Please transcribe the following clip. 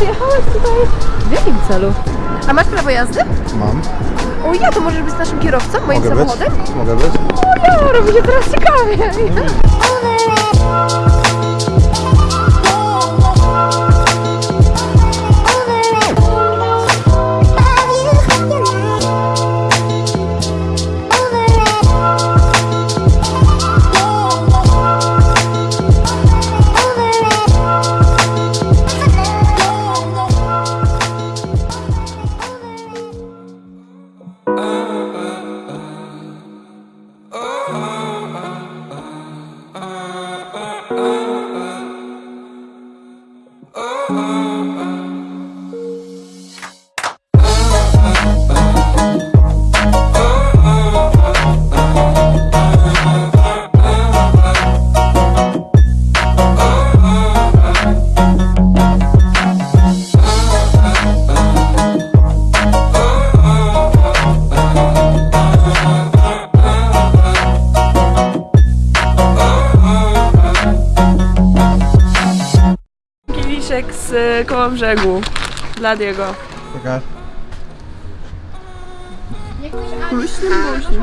przyjechałeś tutaj w jakim celu? A masz prawo jazdy? Mam. O ja, to możesz być naszym kierowcą, moim Mogę być? samochodem? Mogę być? O ja, robi się teraz ciekawie. oh, oh. oh. Kieliszek z y, koło brzegu. Dla Diego. Czekaj. Luźnym, luźnym.